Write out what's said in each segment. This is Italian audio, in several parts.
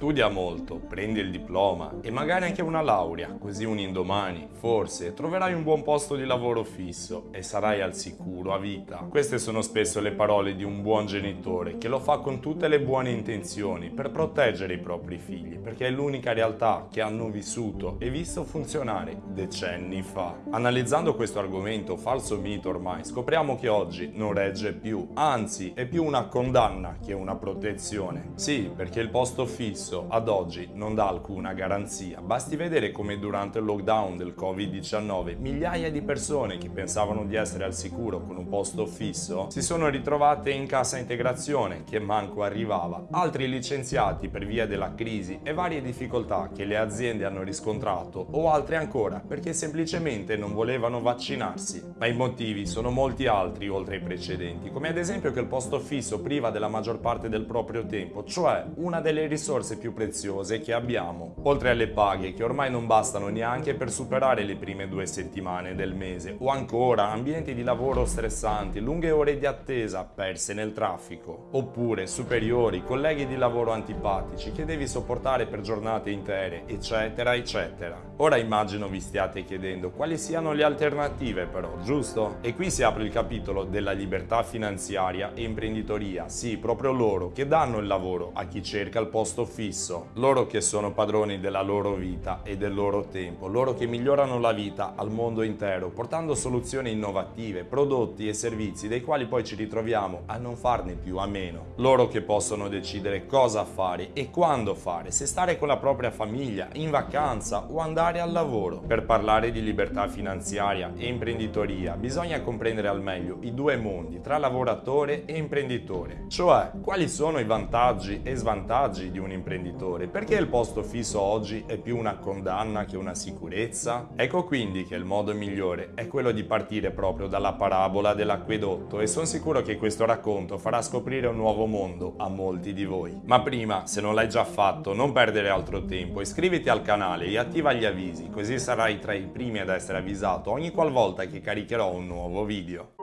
Studia molto, prendi il diploma e magari anche una laurea, così un indomani, forse, troverai un buon posto di lavoro fisso e sarai al sicuro a vita. Queste sono spesso le parole di un buon genitore che lo fa con tutte le buone intenzioni per proteggere i propri figli, perché è l'unica realtà che hanno vissuto e visto funzionare decenni fa. Analizzando questo argomento falso mito ormai, scopriamo che oggi non regge più, anzi è più una condanna che una protezione. Sì, perché il posto fisso stesso ad oggi non dà alcuna garanzia. Basti vedere come durante il lockdown del Covid-19 migliaia di persone che pensavano di essere al sicuro con un posto fisso si sono ritrovate in cassa integrazione che manco arrivava, altri licenziati per via della crisi e varie difficoltà che le aziende hanno riscontrato o altre ancora perché semplicemente non volevano vaccinarsi. Ma i motivi sono molti altri oltre ai precedenti, come ad esempio che il posto fisso priva della maggior parte del proprio tempo, cioè una delle risorse più preziose che abbiamo, oltre alle paghe che ormai non bastano neanche per superare le prime due settimane del mese, o ancora ambienti di lavoro stressanti, lunghe ore di attesa perse nel traffico, oppure superiori, colleghi di lavoro antipatici che devi sopportare per giornate intere, eccetera, eccetera. Ora immagino vi stiate chiedendo quali siano le alternative però, giusto? E qui si apre il capitolo della libertà finanziaria e imprenditoria, sì, proprio loro che danno il lavoro a chi cerca il posto fisso fisso, loro che sono padroni della loro vita e del loro tempo, loro che migliorano la vita al mondo intero, portando soluzioni innovative, prodotti e servizi dei quali poi ci ritroviamo a non farne più a meno. Loro che possono decidere cosa fare e quando fare, se stare con la propria famiglia, in vacanza o andare al lavoro. Per parlare di libertà finanziaria e imprenditoria bisogna comprendere al meglio i due mondi tra lavoratore e imprenditore, cioè quali sono i vantaggi e svantaggi di un imprenditore imprenditore, perché il posto fisso oggi è più una condanna che una sicurezza? Ecco quindi che il modo migliore è quello di partire proprio dalla parabola dell'acquedotto e sono sicuro che questo racconto farà scoprire un nuovo mondo a molti di voi. Ma prima, se non l'hai già fatto, non perdere altro tempo, iscriviti al canale e attiva gli avvisi, così sarai tra i primi ad essere avvisato ogni qualvolta che caricherò un nuovo video.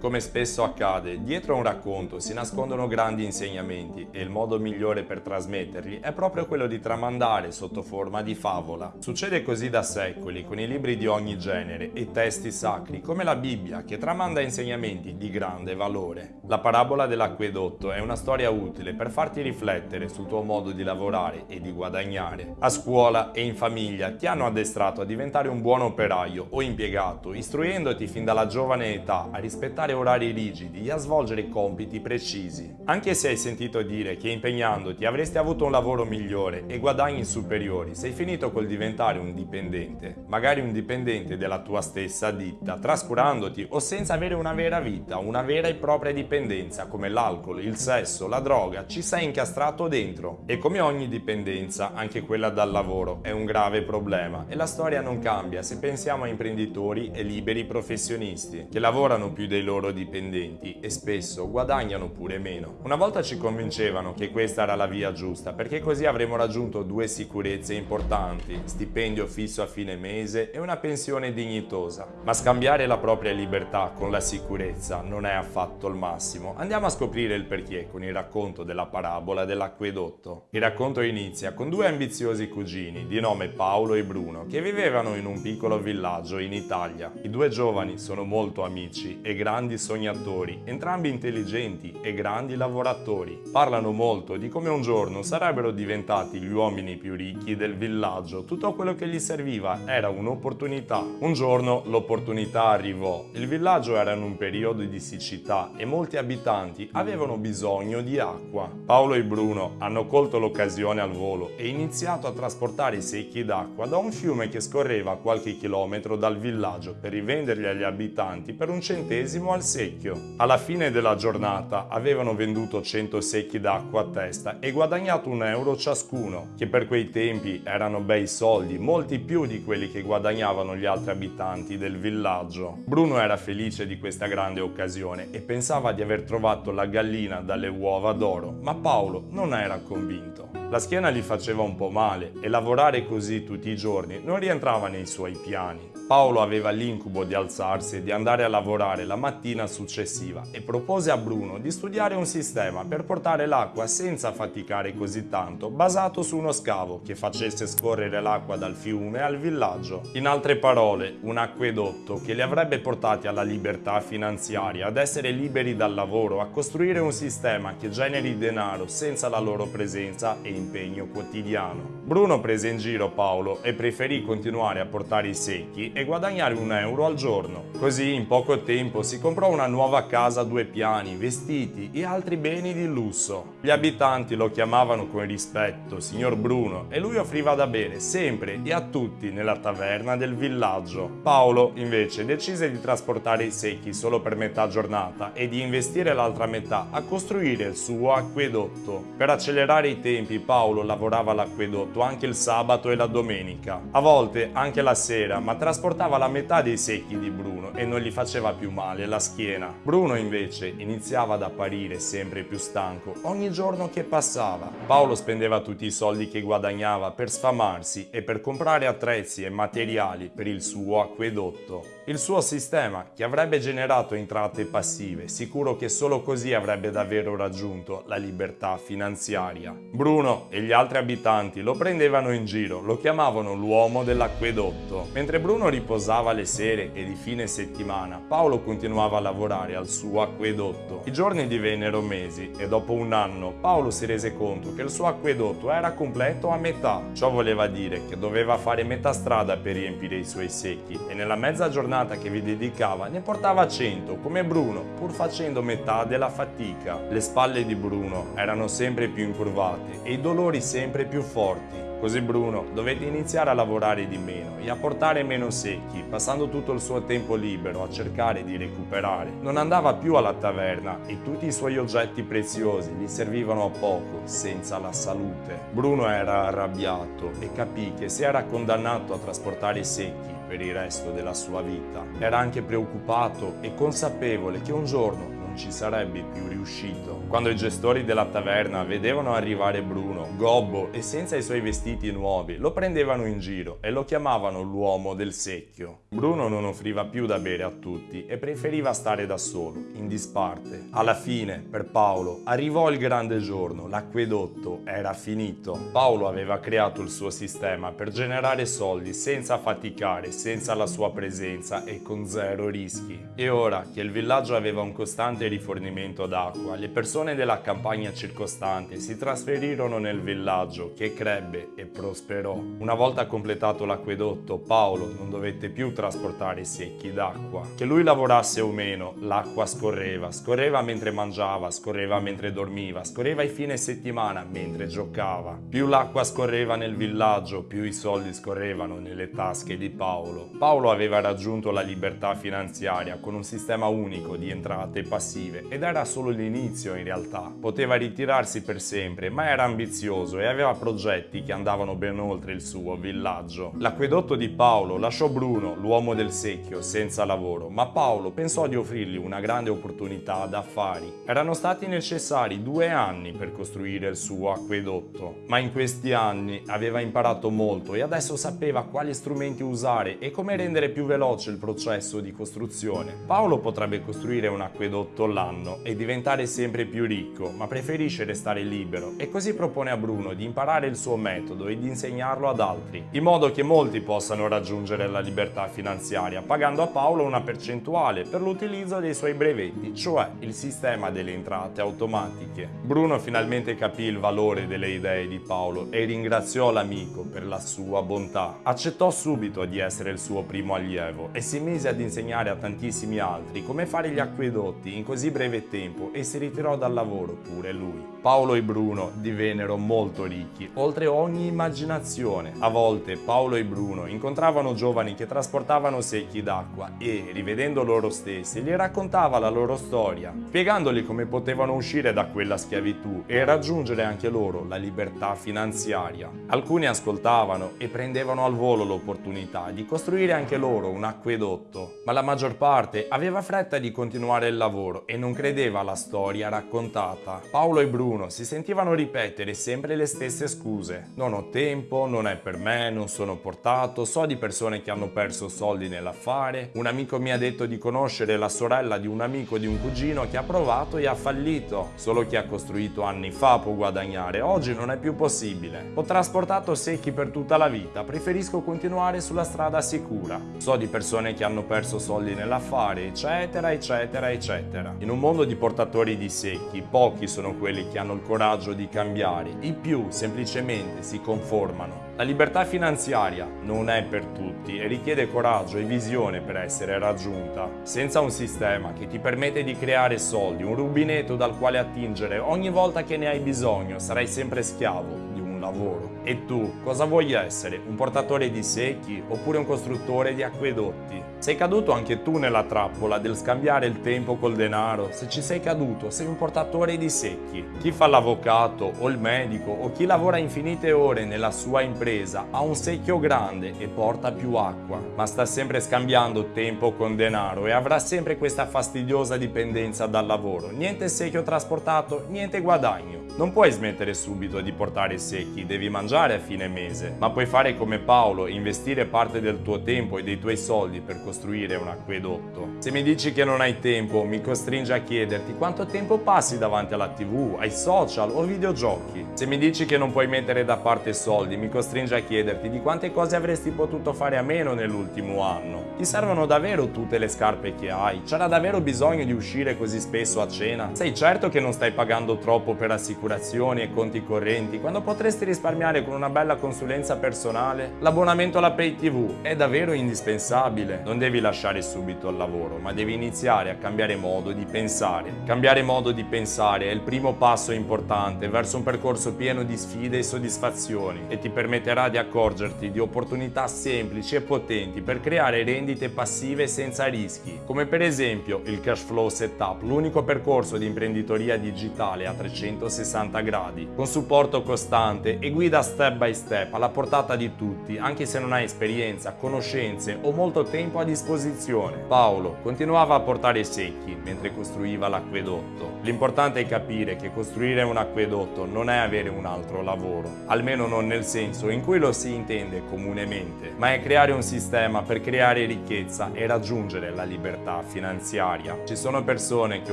Come spesso accade, dietro a un racconto si nascondono grandi insegnamenti e il modo migliore per trasmetterli è proprio quello di tramandare sotto forma di favola. Succede così da secoli con i libri di ogni genere e testi sacri come la Bibbia che tramanda insegnamenti di grande valore. La parabola dell'acquedotto è una storia utile per farti riflettere sul tuo modo di lavorare e di guadagnare. A scuola e in famiglia ti hanno addestrato a diventare un buon operaio o impiegato, istruendoti fin dalla giovane età a rispettare rispettare orari rigidi e a svolgere compiti precisi. Anche se hai sentito dire che impegnandoti avresti avuto un lavoro migliore e guadagni superiori, sei finito col diventare un dipendente, magari un dipendente della tua stessa ditta, trascurandoti o senza avere una vera vita, una vera e propria dipendenza come l'alcol, il sesso, la droga, ci sei incastrato dentro. E come ogni dipendenza, anche quella dal lavoro è un grave problema e la storia non cambia se pensiamo a imprenditori e liberi professionisti che lavorano più dei loro loro dipendenti e spesso guadagnano pure meno. Una volta ci convincevano che questa era la via giusta perché così avremmo raggiunto due sicurezze importanti, stipendio fisso a fine mese e una pensione dignitosa. Ma scambiare la propria libertà con la sicurezza non è affatto il massimo. Andiamo a scoprire il perché con il racconto della parabola dell'acquedotto. Il racconto inizia con due ambiziosi cugini di nome Paolo e Bruno che vivevano in un piccolo villaggio in Italia. I due giovani sono molto amici e grandi grandi sognatori, entrambi intelligenti e grandi lavoratori. Parlano molto di come un giorno sarebbero diventati gli uomini più ricchi del villaggio. Tutto quello che gli serviva era un'opportunità. Un giorno l'opportunità arrivò. Il villaggio era in un periodo di siccità e molti abitanti avevano bisogno di acqua. Paolo e Bruno hanno colto l'occasione al volo e iniziato a trasportare i secchi d'acqua da un fiume che scorreva qualche chilometro dal villaggio per rivenderli agli abitanti per un centesimo al al secchio. Alla fine della giornata avevano venduto 100 secchi d'acqua a testa e guadagnato un euro ciascuno, che per quei tempi erano bei soldi, molti più di quelli che guadagnavano gli altri abitanti del villaggio. Bruno era felice di questa grande occasione e pensava di aver trovato la gallina dalle uova d'oro, ma Paolo non era convinto. La schiena gli faceva un po' male e lavorare così tutti i giorni non rientrava nei suoi piani. Paolo aveva l'incubo di alzarsi e di andare a lavorare la mattina mattina successiva e propose a Bruno di studiare un sistema per portare l'acqua senza faticare così tanto, basato su uno scavo che facesse scorrere l'acqua dal fiume al villaggio. In altre parole, un acquedotto che li avrebbe portati alla libertà finanziaria, ad essere liberi dal lavoro, a costruire un sistema che generi denaro senza la loro presenza e impegno quotidiano. Bruno prese in giro Paolo e preferì continuare a portare i secchi e guadagnare un euro al giorno. Così in poco tempo si comprò una nuova casa a due piani, vestiti e altri beni di lusso. Gli abitanti lo chiamavano con rispetto signor Bruno e lui offriva da bere sempre e a tutti nella taverna del villaggio. Paolo invece decise di trasportare i secchi solo per metà giornata e di investire l'altra metà a costruire il suo acquedotto. Per accelerare i tempi Paolo lavorava all'acquedotto anche il sabato e la domenica, a volte anche la sera, ma trasportava la metà dei secchi di Bruno e non gli faceva più male la schiena. Bruno invece iniziava ad apparire sempre più stanco ogni giorno che passava. Paolo spendeva tutti i soldi che guadagnava per sfamarsi e per comprare attrezzi e materiali per il suo acquedotto. Il suo sistema, che avrebbe generato entrate passive, sicuro che solo così avrebbe davvero raggiunto la libertà finanziaria. Bruno e gli altri abitanti lo prendevano in giro, lo chiamavano l'uomo dell'acquedotto. Mentre Bruno riposava le sere e di fine settimana, Paolo continuava a lavorare al suo acquedotto. I giorni divennero mesi e dopo un anno Paolo si rese conto che il suo acquedotto era completo a metà. Ciò voleva dire che doveva fare metà strada per riempire i suoi secchi e nella mezza giornata che vi dedicava ne portava 100 come Bruno, pur facendo metà della fatica. Le spalle di Bruno erano sempre più incurvate e i dolori sempre più forti. Così Bruno dovette iniziare a lavorare di meno e a portare meno secchi, passando tutto il suo tempo libero a cercare di recuperare. Non andava più alla taverna e tutti i suoi oggetti preziosi gli servivano a poco, senza la salute. Bruno era arrabbiato e capì che si era condannato a trasportare secchi per il resto della sua vita. Era anche preoccupato e consapevole che un giorno ci sarebbe più riuscito. Quando i gestori della taverna vedevano arrivare Bruno, gobbo e senza i suoi vestiti nuovi, lo prendevano in giro e lo chiamavano l'uomo del secchio. Bruno non offriva più da bere a tutti e preferiva stare da solo, in disparte. Alla fine, per Paolo, arrivò il grande giorno, l'acquedotto era finito. Paolo aveva creato il suo sistema per generare soldi senza faticare, senza la sua presenza e con zero rischi. E ora che il villaggio aveva un costante rifornimento d'acqua, le persone della campagna circostante si trasferirono nel villaggio che crebbe e prosperò. Una volta completato l'acquedotto, Paolo non dovette più trasportare secchi d'acqua. Che lui lavorasse o meno, l'acqua scorreva, scorreva mentre mangiava, scorreva mentre dormiva, scorreva i fine settimana mentre giocava. Più l'acqua scorreva nel villaggio, più i soldi scorrevano nelle tasche di Paolo. Paolo aveva raggiunto la libertà finanziaria con un sistema unico di entrate passive passive ed era solo l'inizio in realtà. Poteva ritirarsi per sempre, ma era ambizioso e aveva progetti che andavano ben oltre il suo villaggio. L'acquedotto di Paolo lasciò Bruno, l'uomo del secchio, senza lavoro, ma Paolo pensò di offrirgli una grande opportunità d'affari. Erano stati necessari due anni per costruire il suo acquedotto, ma in questi anni aveva imparato molto e adesso sapeva quali strumenti usare e come rendere più veloce il processo di costruzione. Paolo potrebbe costruire un acquedotto l'anno e diventare sempre più ricco, ma preferisce restare libero e così propone a Bruno di imparare il suo metodo e di insegnarlo ad altri, in modo che molti possano raggiungere la libertà finanziaria, pagando a Paolo una percentuale per l'utilizzo dei suoi brevetti, cioè il sistema delle entrate automatiche. Bruno finalmente capì il valore delle idee di Paolo e ringraziò l'amico per la sua bontà. Accettò subito di essere il suo primo allievo e si mise ad insegnare a tantissimi altri come fare gli acquedotti in così breve tempo e si ritirò dal lavoro pure lui. Paolo e Bruno divennero molto ricchi, oltre ogni immaginazione. A volte Paolo e Bruno incontravano giovani che trasportavano secchi d'acqua e, rivedendo loro stessi, gli raccontava la loro storia, spiegandogli come potevano uscire da quella schiavitù e raggiungere anche loro la libertà finanziaria. Alcuni ascoltavano e prendevano al volo l'opportunità di costruire anche loro un acquedotto, ma la maggior parte aveva fretta di continuare il lavoro e non credeva alla storia raccontata. Paolo e Bruno 2021 si sentivano ripetere sempre le stesse scuse. Non ho tempo, non è per me, non sono portato, so di persone che hanno perso soldi nell'affare, un amico mi ha detto di conoscere la sorella di un amico di un cugino che ha provato e ha fallito. Solo chi ha costruito anni fa può guadagnare, oggi non è più possibile. Ho trasportato secchi per tutta la vita, preferisco continuare sulla strada sicura. So di persone che hanno perso soldi nell'affare, eccetera, eccetera, eccetera. In un mondo di portatori di secchi, pochi sono quelli che hanno il coraggio di cambiare, i più semplicemente si conformano. La libertà finanziaria non è per tutti e richiede coraggio e visione per essere raggiunta. Senza un sistema che ti permette di creare soldi, un rubinetto dal quale attingere ogni volta che ne hai bisogno, sarai sempre schiavo di un lavoro. E tu cosa vuoi essere? Un portatore di secchi oppure un costruttore di acquedotti? Sei caduto anche tu nella trappola del scambiare il tempo col denaro? Se ci sei caduto, sei un portatore di secchi. Chi fa l'avvocato o il medico o chi lavora infinite ore nella sua impresa ha un secchio grande e porta più acqua, ma sta sempre scambiando tempo con denaro e avrà sempre questa fastidiosa dipendenza dal lavoro. Niente secchio trasportato, niente guadagno. Non puoi smettere subito di portare secchi, devi mangiare a fine mese, ma puoi fare come Paolo investire parte del tuo tempo e dei tuoi soldi per costruire un acquedotto. Se mi dici che non hai tempo, mi costringe a chiederti quanto tempo passi davanti alla tv, ai social o videogiochi. Se mi dici che non puoi mettere da parte soldi, mi costringe a chiederti di quante cose avresti potuto fare a meno nell'ultimo anno. Ti servono davvero tutte le scarpe che hai? C'era davvero bisogno di uscire così spesso a cena? Sei certo che non stai pagando troppo per assicurazioni e conti correnti quando potresti risparmiare con una bella consulenza personale? L'abbonamento alla Pay TV è davvero indispensabile. Non devi lasciare subito il lavoro, ma devi iniziare a cambiare modo di pensare. Cambiare modo di pensare è il primo passo importante verso un percorso pieno di sfide e soddisfazioni e ti permetterà di accorgerti di opportunità semplici e potenti per creare rendite passive senza rischi, come per esempio il Cash Flow Setup, l'unico percorso di imprenditoria digitale a 360 gradi, con supporto costante e guida step by step alla portata di tutti, anche se non hai esperienza, conoscenze o molto tempo a disposizione. Paolo continuava a portare secchi mentre costruiva l'acquedotto. L'importante è capire che costruire un acquedotto non è avere un altro lavoro, almeno non nel senso in cui lo si intende comunemente, ma è creare un sistema per creare ricchezza e raggiungere la libertà finanziaria. Ci sono persone che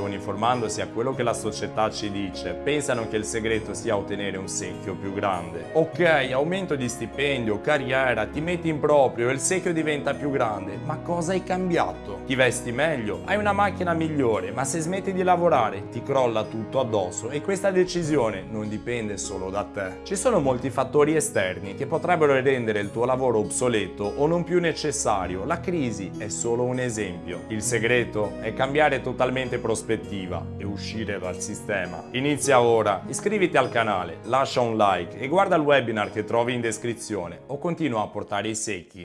uniformandosi a quello che la società ci dice, pensano che il segreto sia ottenere un secchio più grande. Ok, aumento di stipendio, carriera, ti metti in proprio il secchio diventa più grande, ma cosa hai cambiato? Ti vesti meglio, hai una macchina migliore, ma se smetti di lavorare ti crolla tutto addosso e questa decisione non dipende solo da te. Ci sono molti fattori esterni che potrebbero rendere il tuo lavoro obsoleto o non più necessario, la crisi è solo un esempio. Il segreto è cambiare totalmente prospettiva e uscire dal sistema. Inizia ora, iscriviti al canale, lascia un like e guarda il webinar che trovi in descrizione o continua a portare i secchi.